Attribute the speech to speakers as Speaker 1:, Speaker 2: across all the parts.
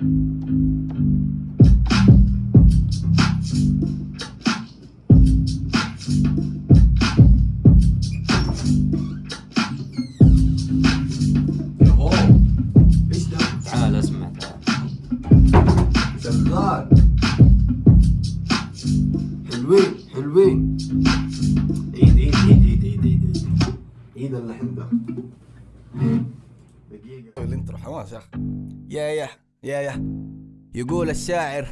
Speaker 1: حلوين عيد عيد عيد عيد عيد عيد عيد. عيد اللحن ده دقيقة.
Speaker 2: الانترو حماس يا أخي. يا يا. يا يا يقول الشاعر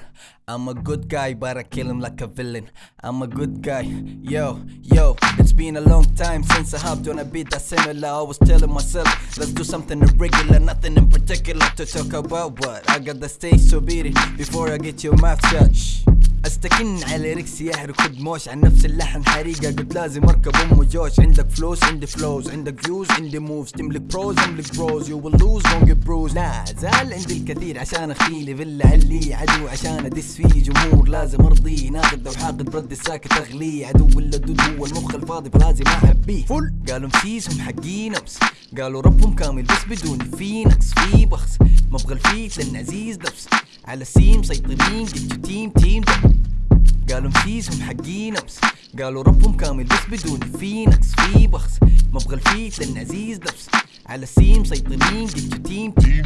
Speaker 2: I'm a good guy but I kill him like a villain I'm a good guy Yo, yo It's been a long time since I hopped on a beat that's similar I was telling myself Let's do something irregular Nothing in particular to talk about But I got the stage to beat it Before I get your mouth shut Shh. أستكن على ريكس يحرق دموش عن نفس اللحن. حريقة قلت لازم أركب أم جوش عندك فلوس عندي فلوز عندك فيوز عندي موفز تملك بروز املك بروز يو ويل لوز won't get bruised لا زال عندي الكثير عشان اخيلي فيلا. علي عدو عشان أدس فيه جمهور. لازم ارضيه ناقد لو حاقد برد الساكت. اغليه عدو ولا دود هو المخ الفاضي فلازم احبيه فل. قالوا مسيسهم حقين امس قالوا ربهم كامل بس بدون في نقص في بخس مبغى ال feat لأن عزيز نفس. على ال scene مسيطرين جبتوا team team. قالوا مسيسهم حقين أمس. قالوا ربهم كامل بس بدون في نقص في بخس. مبغى ال feat لأن عزيز نفس على ال scene مسيطرين جبتوا team team.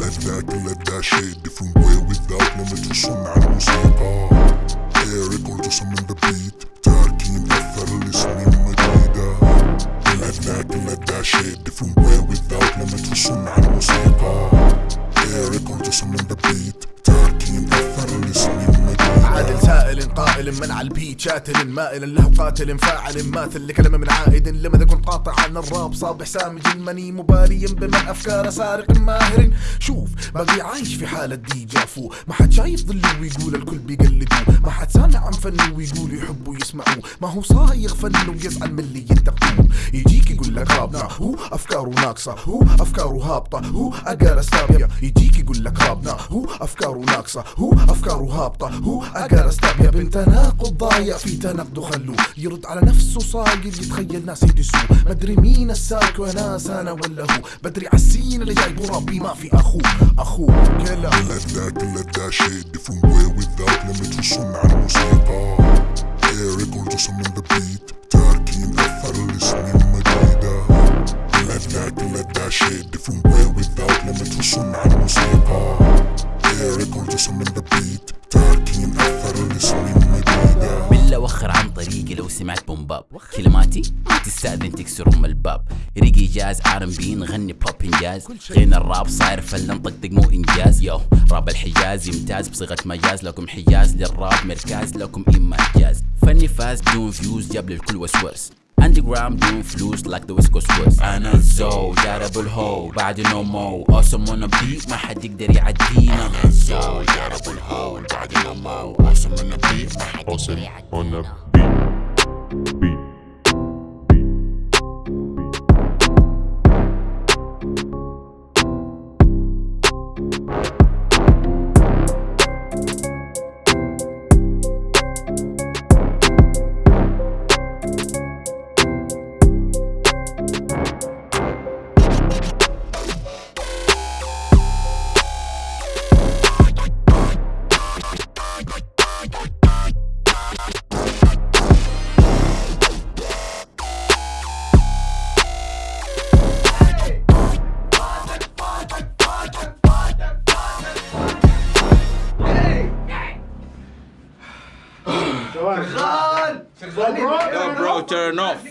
Speaker 3: Let that, let that shit different way without limit وصنع الموسيقى Eric والجسم من the beat. تاركين أثر لسنين مديدة Let that, let that shit different way without limit وصنع الموسيقى
Speaker 4: سائل قائل من على البيت شاتل مائل له قاتل فاعل ماثل لكلمة من عائد لماذا كنت قاطع عن الراب صابح سامج مني مباري بمن افكار سارق ماهر. شوف باقي عايش في حالة دي جافو ما حد شايف ظله ويقول الكل بيقلدوه ما حد سامع عن فنه ويقول يحبوا يسمعوه ما هو صايغ فنه ويزعل من اللي ينتقدوه. يجيك يقول لك رابنا هو أفكاره ناقصة. هو أفكاره هابطة. هو اقار استابيا يجيك يقول لك رابنا هو أفكاره ناقصة. هو أفكاره هابطة. هو اقار استابيا بنت تناقض ضايع في تناقض خلوه يرد على نفسه صاقل يتخيل ناس يدسوه مدري مين السالك وناس أنا ولا هو؟ بدري عالسين اللي جايبه ربي ما في اخوه اخوه كلا
Speaker 3: that, shit different way without limit وصنع الموسيقى. Eric والجسم من the beat. تاركين مديدة Let that, shit different way without limit الموسيقى. Eric the beat.
Speaker 5: لو سمعت بومباب كلماتي ما تستأذن تكسر أم الباب. ريقي جاز آر بي نغني بوب إنجاز. غنى الراب صاير فلا نطقطق مو إنجاز. يو راب الحجاز يمتاز بصيغة مجاز. لكم حجاز للراب مركاز لكم إما إنجاز. فني فاز بدون فيوز جاب للكل وسوس عندي جرام دون فلوس like the west coast was أنا الزو دارب الهو بعد نو مو awesome on a beat ما حد يقدر يعدينا. أنا الزو دارب الهو بعد نو مو awesome on a beat ما حد يقدر يعدينا.
Speaker 1: Run!
Speaker 6: Run! Bro, turn off.